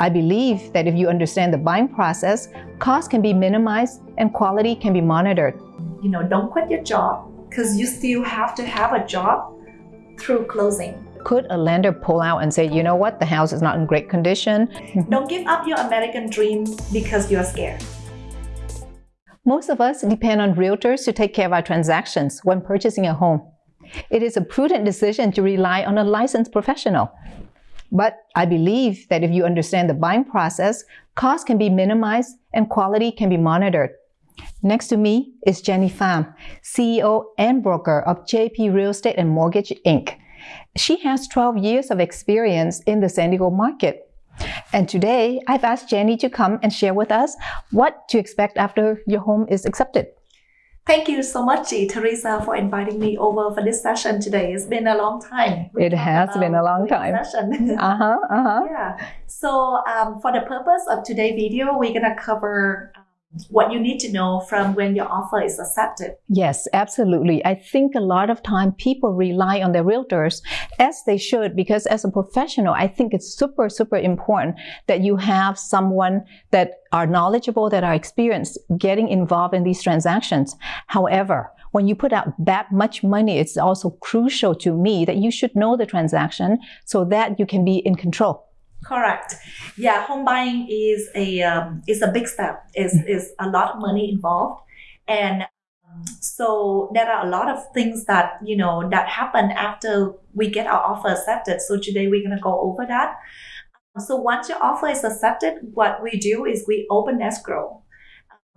I believe that if you understand the buying process, costs can be minimized and quality can be monitored. You know, don't quit your job because you still have to have a job through closing. Could a lender pull out and say, you know what, the house is not in great condition? Don't give up your American dream because you're scared. Most of us depend on realtors to take care of our transactions when purchasing a home. It is a prudent decision to rely on a licensed professional. But I believe that if you understand the buying process, costs can be minimized and quality can be monitored. Next to me is Jenny Pham, CEO and broker of JP Real Estate and Mortgage, Inc. She has 12 years of experience in the San Diego market. And today, I've asked Jenny to come and share with us what to expect after your home is accepted. Thank you so much, Teresa, for inviting me over for this session today. It's been a long time. It has been a long time. Session. uh-huh, uh-huh. Yeah. So um, for the purpose of today's video, we're going to cover what you need to know from when your offer is accepted. Yes, absolutely. I think a lot of time people rely on their realtors as they should because as a professional, I think it's super, super important that you have someone that are knowledgeable, that are experienced getting involved in these transactions. However, when you put out that much money, it's also crucial to me that you should know the transaction so that you can be in control. Correct. Yeah, home buying is a um, is a big step. is mm. is a lot of money involved, and um, so there are a lot of things that you know that happen after we get our offer accepted. So today we're gonna go over that. So once your offer is accepted, what we do is we open escrow.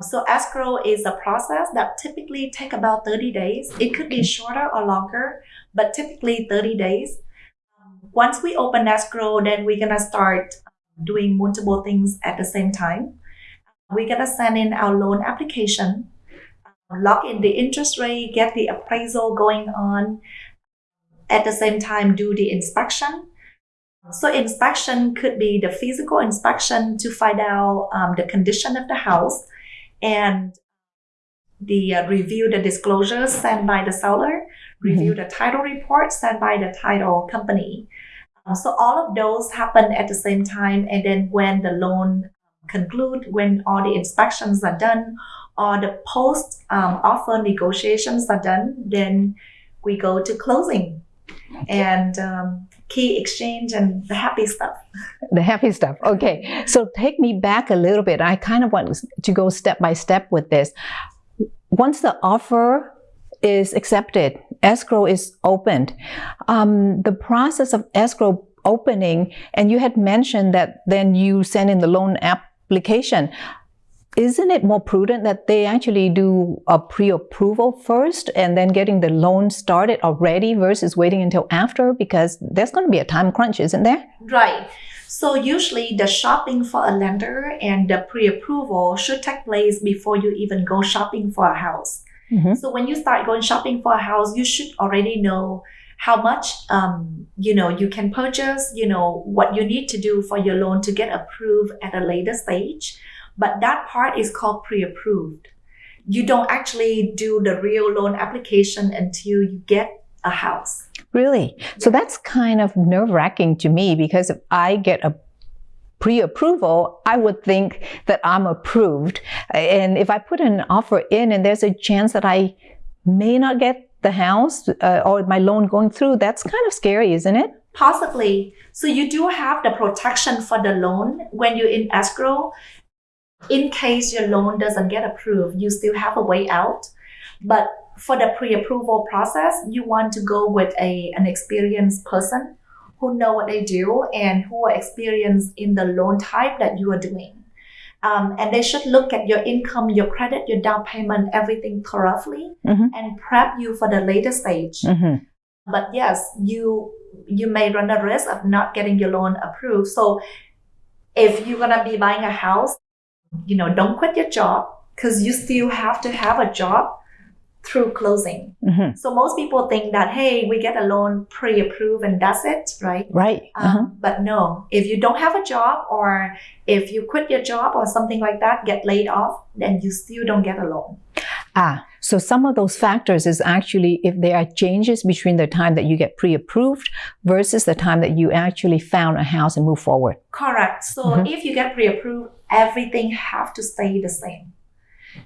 So escrow is a process that typically take about 30 days. It could be shorter or longer, but typically 30 days once we open escrow, then we're gonna start doing multiple things at the same time. We're gonna send in our loan application, lock in the interest rate, get the appraisal going on. At the same time, do the inspection. So inspection could be the physical inspection to find out um, the condition of the house and the uh, review the disclosures sent by the seller, review mm-hmm. the title report sent by the title company. Uh, so all of those happen at the same time. And then when the loan conclude, when all the inspections are done, or the post um, offer negotiations are done, then we go to closing and um, key exchange and the happy stuff. The happy stuff. Okay. So take me back a little bit. I kind of want to go step by step with this. Once the offer is accepted, escrow is opened. Um, the process of escrow opening, and you had mentioned that then you send in the loan application. Isn't it more prudent that they actually do a pre-approval first and then getting the loan started already versus waiting until after? Because there's going to be a time crunch, isn't there? Right. So usually the shopping for a lender and the pre-approval should take place before you even go shopping for a house. Mm-hmm. So when you start going shopping for a house, you should already know how much um, you know you can purchase, you know what you need to do for your loan to get approved at a later stage. But that part is called pre-approved. You don't actually do the real loan application until you get a house. Really? Yeah. So that's kind of nerve wracking to me because if I get a pre-approval, I would think that I'm approved. And if I put an offer in and there's a chance that I may not get the house uh, or my loan going through, that's kind of scary, isn't it? Possibly. So you do have the protection for the loan when you're in escrow. In case your loan doesn't get approved, you still have a way out. But for the pre-approval process, you want to go with a, an experienced person who know what they do and who are experienced in the loan type that you are doing. Um, and they should look at your income, your credit, your down payment, everything thoroughly mm-hmm. and prep you for the later stage. Mm-hmm. But yes, you you may run the risk of not getting your loan approved. So if you're gonna be buying a house, you know, don't quit your job because you still have to have a job through closing. Mm-hmm. So most people think that, hey, we get a loan pre-approved and that's it, right? Right. Um, uh-huh. But no, if you don't have a job or if you quit your job or something like that, get laid off, then you still don't get a loan. Ah, So some of those factors is actually if there are changes between the time that you get pre-approved versus the time that you actually found a house and move forward. Correct. So Mhm. if you get pre-approved, everything have to stay the same.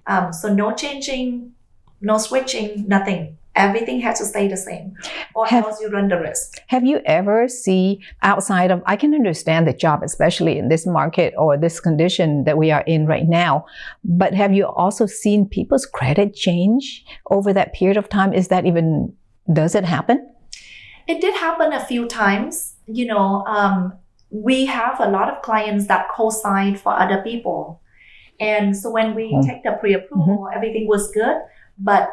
Um, so no changing, no switching, nothing. Everything has to stay the same, or Have- else you run the risk. Have you ever see outside of I can understand the job especially in this market or this condition that we are in right now but have you also seen people's credit change over that period of time is that even does it happen It did happen a few times. You know, um, we have a lot of clients that co-sign for other people, and so when we Oh. take the pre-approval, everything was good. But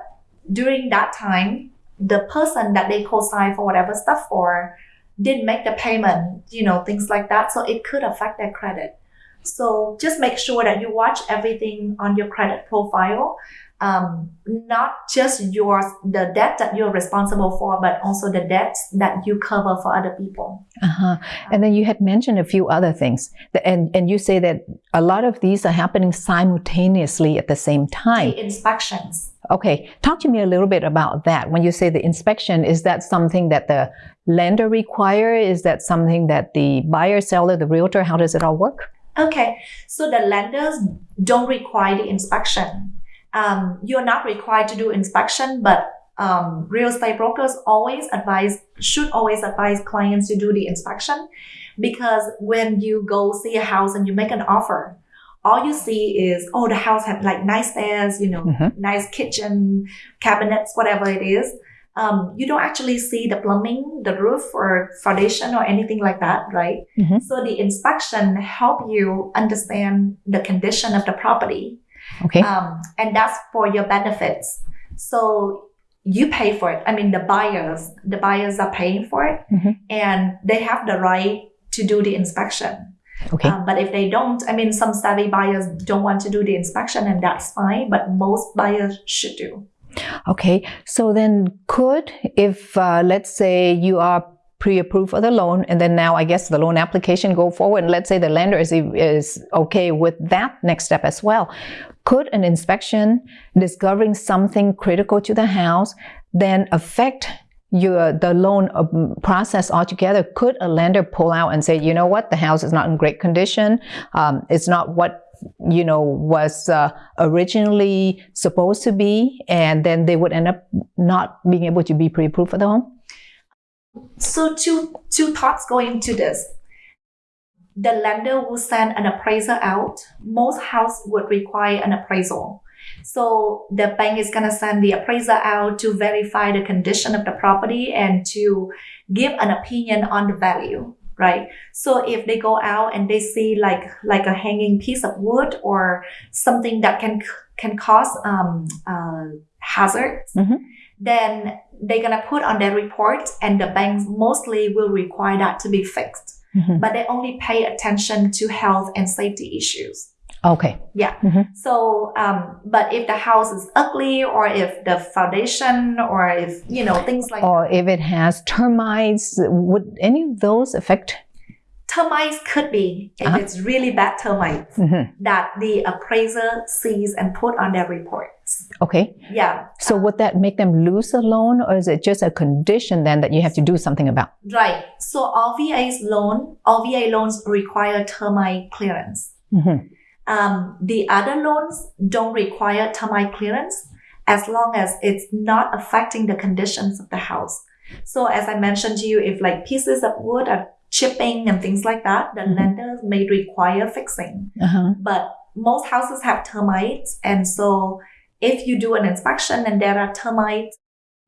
during that time, the person that they co-sign for whatever stuff for didn't make the payment. You know, things like that. So it could affect their credit. So just make sure that you watch everything on your credit profile um, not just yours, the debt that you're responsible for, but also the debts that you cover for other people. uh-huh. and then you had mentioned a few other things and and you say that a lot of these are happening simultaneously at the same time The inspections. Okay, talk to me a little bit about that. When you say the inspection, is that something that the lender require? Is that something that the buyer, seller, the realtor, how does it all work? Okay, so the lenders don't require the inspection. Um, you're not required to do inspection, but um, real estate brokers always advise, should always advise clients to do the inspection because when you go see a house and you make an offer, all you see is, oh, the house had like nice stairs, you know, Mhm. nice kitchen, cabinets, whatever it is. Um, you don't actually see the plumbing, the roof, or foundation, or anything like that, right? Mhm. So the inspection help you understand the condition of the property, Okay, um, and that's for your benefits. So you pay for it. I mean, the buyers, the buyers are paying for it, Mhm. and they have the right to do the inspection. Okay, Um, but if they don't, I mean, some savvy buyers don't want to do the inspection, and that's fine. But most buyers should do. okay. So then, could if uh, let's say you are pre-approved for the loan, and then now I guess the loan application go forward, and let's say the lender is is okay with that next step as well. Could an inspection discovering something critical to the house then affect your the loan um, process altogether? Could a lender pull out and say, you know what, the house is not in great condition, um, it's not what you know was uh, originally supposed to be, and then they would end up not being able to be pre-approved for the home? So two two thoughts go into this. The lender will send an appraiser out. Most house would require an appraisal. So the bank is gonna send the appraiser out to verify the condition of the property and to give an opinion on the value, right? So if they go out and they see like like a hanging piece of wood or something that can can cause um, uh, hazards, Mhm. then they're gonna put on their report, and the banks mostly will require that to be fixed. Mhm. But they only pay attention to health and safety issues. Okay. Yeah. Mhm. So, um, but if the house is ugly, or if the foundation, or if you know things like Or if it has termites, would any of those affect? termites, could be if Uh-huh. it's really bad termites Mhm. that the appraiser sees and put on their reports. Okay. Yeah. So would that make them lose a loan, or is it just a condition then that you have to do something about? Right. So all VA's loan, all VA loans require termite clearance. Mhm. Um, the other loans don't require termite clearance as long as it's not affecting the conditions of the house. So as I mentioned to you, if like pieces of wood are chipping and things like that, the Mhm. lenders may require fixing. Uh-huh. But most houses have termites, and so if you do an inspection and there are termites,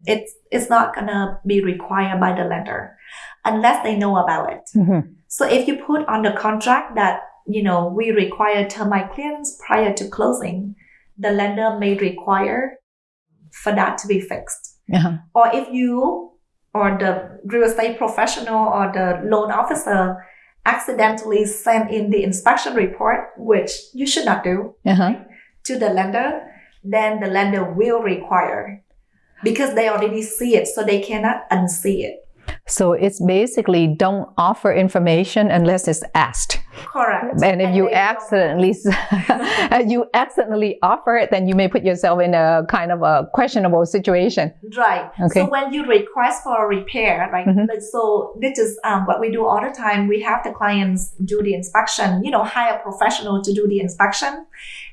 it's it's not gonna be required by the lender unless they know about it. Mhm. So if you put on the contract that, you know, we require termite clearance prior to closing, the lender may require for that to be fixed. Uh-huh. Or if you or the real estate professional or the loan officer accidentally send in the inspection report, which you should not do, Uh-huh. to the lender, then the lender will require because they already see it, so they cannot unsee it. So it's basically don't offer information unless it's asked. Correct. And if you accidentally you accidentally offer it, then you may put yourself in a kind of a questionable situation. Right. Okay. So when you request for a repair, right? Mhm. So this is um, what we do all the time. We have the clients do the inspection. You know, hire a professional to do the inspection,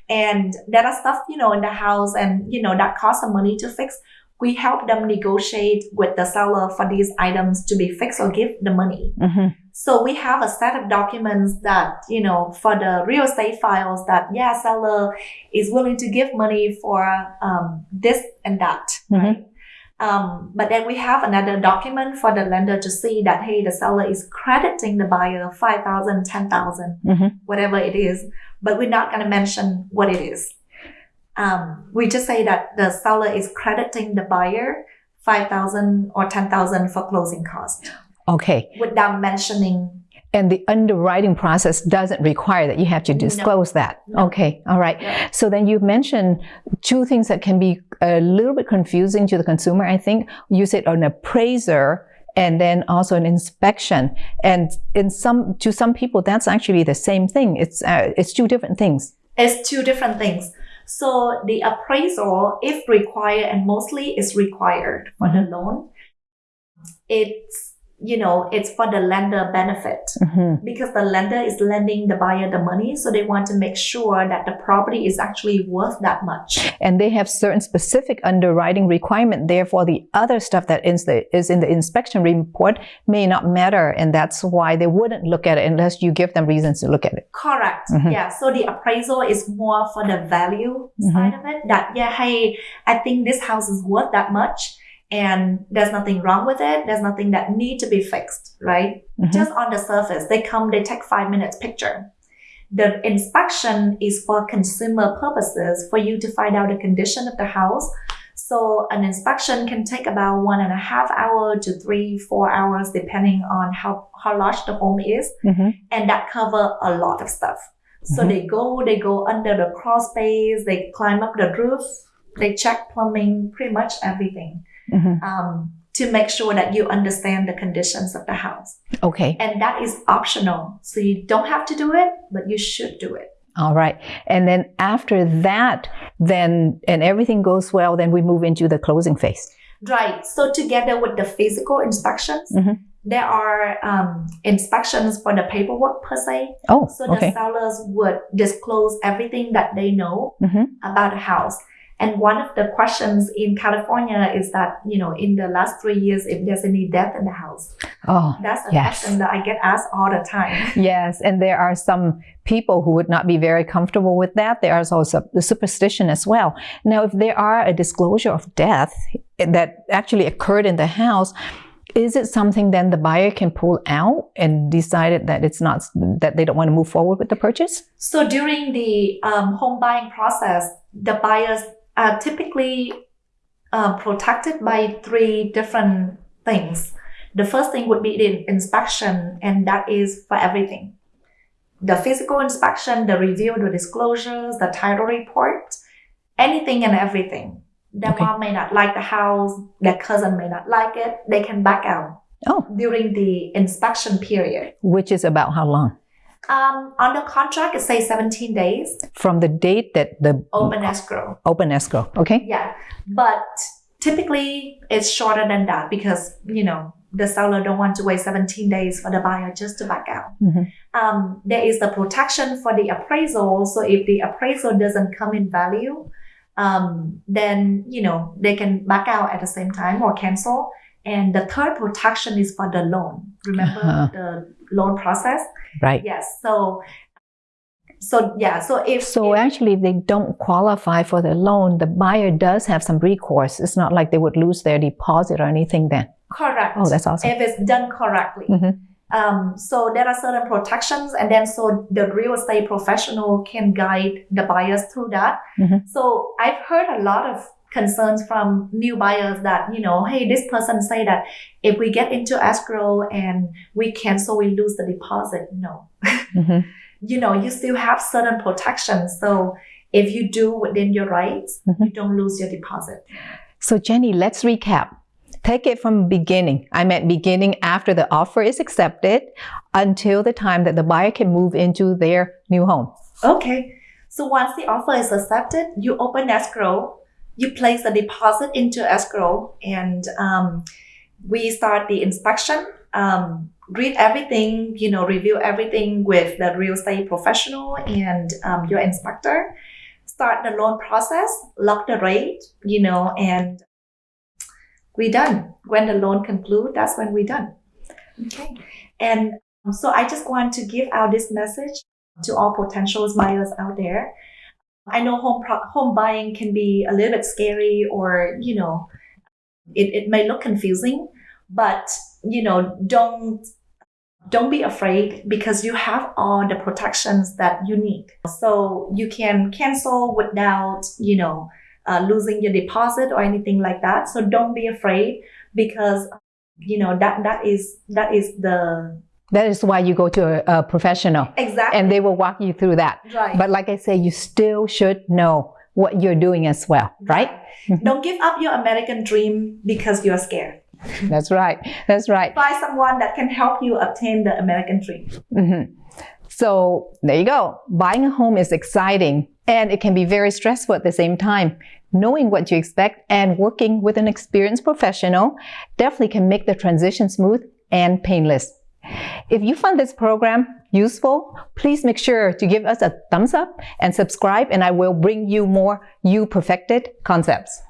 and there are stuff you know in the house, and you know that costs some money to fix. We help them negotiate with the seller for these items to be fixed or give the money. Mhm. So we have a set of documents that, you know, for the real estate files that, yeah, seller is willing to give money for um, this and that, right? Um, but then we have another document for the lender to see that, hey, the seller is crediting the buyer 5,000, 10,000, Mhm. whatever it is, but we're not going to mention what it is. Um, we just say that the seller is crediting the buyer 5,000 or 10,000 for closing costs Okay. without mentioning And the underwriting process doesn't require that you have to disclose that. No. Okay. All right. So then you mentioned two things that can be a little bit confusing to the consumer. I think you said an appraiser and then also an inspection. And in some, to some people, that's actually the same thing. It's, uh, it's two different things. It's two different things. So the appraisal, if required, and mostly is required for the loan, it's you know it's for the lender benefit Mhm. because the lender is lending the buyer the money, so they want to make sure that the property is actually worth that much. And they have certain specific underwriting requirement. Therefore, the other stuff that is, the, is in the inspection report may not matter. And that's why they wouldn't look at it unless you give them reasons to look at it. Correct. Mhm. Yeah. So the appraisal is more for the value side of it. That yeah, hey, I think this house is worth that much, and there's nothing wrong with it. There's nothing that need to be fixed, right? Mhm. Just on the surface, they come, they take five minutes picture. The inspection is for consumer purposes, for you to find out the condition of the house. So an inspection can take about one and a half hour to three, four hours, depending on how, how large the home is Mhm. and that cover a lot of stuff. So Mhm. they go, they go under the crawl space, they climb up the roof, they check plumbing, pretty much everything, Mhm. um, to make sure that you understand the conditions of the house. Okay. And that is optional. So you don't have to do it, but you should do it. All right. And then after that, then, and everything goes well, then we move into the closing phase. Right. So together with the physical inspections, Mhm. there are um, inspections for the paperwork per se. Oh, So the okay. sellers would disclose everything that they know Mhm. about the house. And one of the questions in California is that, you know, in the last three years, if there's any death in the house. Oh, That's a Yes. question that I get asked all the time. yes. And there are some people who would not be very comfortable with that. There is also the superstition as well. Now, if there are a disclosure of death that actually occurred in the house, is it something then the buyer can pull out and decided that it's not that they don't want to move forward with the purchase? So during the um, home buying process, the buyers are typically uh, protected by three different things. The first thing would be the inspection, and that is for everything. The physical inspection, the review, the disclosures, the title report, anything and everything. Their Okay. mom may not like the house, their cousin may not like it, they can back out Oh, during the inspection period. which is about how long? Um, on the contract, it says 17 days, From the date that the open escrow. open escrow. Okay. Yeah, but typically it's shorter than that because you know the seller don't want to wait 17 days for the buyer just to back out. Mhm. Um, there is the protection for the appraisal. So if the appraisal doesn't come in value, um, then you know they can back out at the same time or cancel. And the third protection is for the loan. Remember Uh-huh. the loan process? Right. Yes. So, so yeah. So if So if- actually, if they don't qualify for the loan, the buyer does have some recourse. It's not like they would lose their deposit or anything then. correct. Oh, that's awesome. if it's done correctly. Mhm. Um, so there are certain protections, and then so the real estate professional can guide the buyers through that. Mhm. So I've heard a lot of concerns from new buyers that you know, hey, this person say that if we get into escrow and we cancel, we lose the deposit. No, Mhm. you know, you still have certain protections. So if you do within your rights, Mhm. you don't lose your deposit. So Jenny, let's recap. Take it from beginning. I meant beginning after the offer is accepted until the time that the buyer can move into their new home. Okay. So once the offer is accepted, you open escrow, you place the deposit into escrow, and um, we start the inspection. Um, read everything, you know, review everything with the real estate professional and um, your inspector. Start the loan process, lock the rate, you know, and we done. When the loan conclude, that's when we done. Okay. And so I just want to give out this message to all potential buyers out there. I know home pro- home buying can be a little bit scary or, you know, it, it may look confusing, but you know, don't don't be afraid because you have all the protections that you need. So you can cancel without, you know, uh, losing your deposit or anything like that. So don't be afraid because, you know, that that is that is the That is why you go to a, a professional exactly and they will walk you through that. right. But like I say, you still should know what you're doing as well, right? Don't give up your American dream because you're scared. That's right. That's right. Find someone that can help you obtain the American dream. Mhm. So there you go. Buying a home is exciting and it can be very stressful at the same time. Knowing what you expect and working with an experienced professional definitely can make the transition smooth and painless. If you found this program useful, please make sure to give us a thumbs up and subscribe and I will bring you more You Perfected concepts.